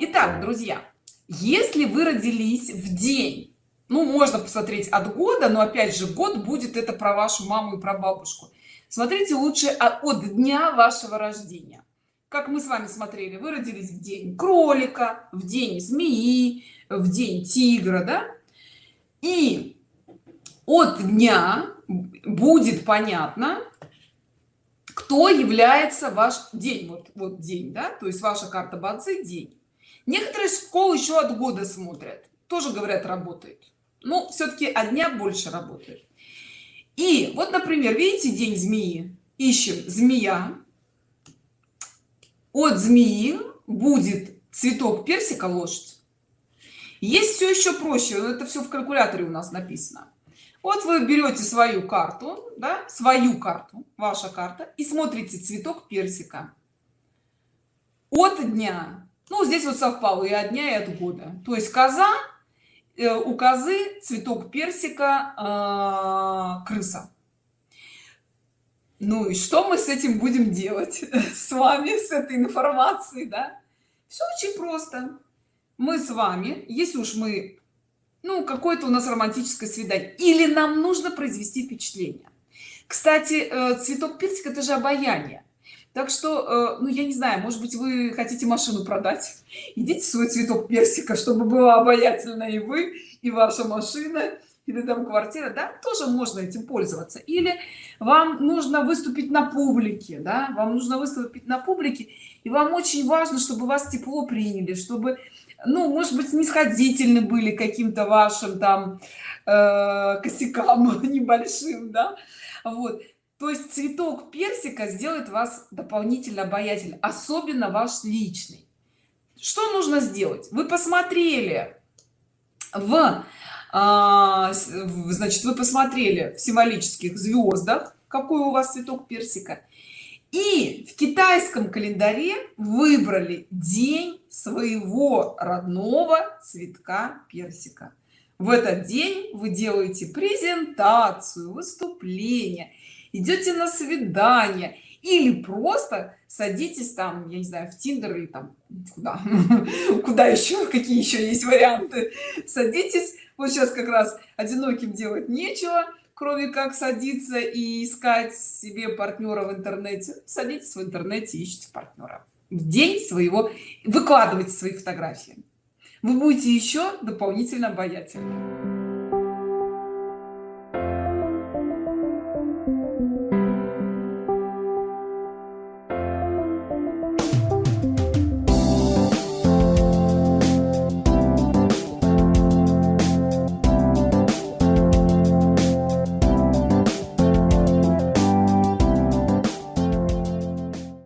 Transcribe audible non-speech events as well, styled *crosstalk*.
Итак, друзья, если вы родились в день, ну, можно посмотреть от года, но опять же, год будет это про вашу маму и про бабушку. Смотрите лучше от дня вашего рождения. Как мы с вами смотрели, вы родились в день кролика, в день змеи, в день тигра, да? И от дня будет понятно, кто является ваш день вот вот день да то есть ваша карта бадзи день некоторые школы еще от года смотрят тоже говорят работает. Но все-таки от дня больше работает. И вот например видите день змеи ищем змея от змеи будет цветок персика лошадь. Есть все еще проще это все в калькуляторе у нас написано. Вот вы берете свою карту да, свою карту ваша карта и смотрите цветок персика. От дня ну здесь вот совпало и от дня и от года. То есть коза э, у козы цветок персика э, крыса. Ну и что мы с этим будем делать? *laughs* С вами с этой информацией да? Все очень просто. Мы с вами если уж мы ну какое-то у нас романтическое свидание или нам нужно произвести впечатление. Кстати э, цветок персика это же обаяние так что э, ну я не знаю может быть вы хотите машину продать? *laughs* Идите свой цветок персика чтобы было обаятельно и вы и ваша машина или там квартира. Да тоже можно этим пользоваться. Или вам нужно выступить на публике да вам нужно выступить на публике и вам очень важно чтобы вас тепло приняли чтобы ну может быть снисходительны были каким-то вашим там э, косякам *laughs* небольшим да. Вот то есть цветок персика сделает вас дополнительно обаятельным особенно ваш личный. Что нужно сделать? Вы посмотрели в а, значит вы посмотрели в символических звездах какой у вас цветок персика и в китайском календаре выбрали день своего родного цветка персика в этот день вы делаете презентацию выступление идете на свидание или просто садитесь там я не знаю в тиндер или там куда? *laughs* Куда еще? Какие еще есть варианты? Садитесь. Вот сейчас как раз одиноким делать нечего кроме как садиться и искать себе партнера в интернете. Садитесь в интернете ищите партнера. В день своего выкладывайте свои фотографии вы будете еще дополнительно обаятельны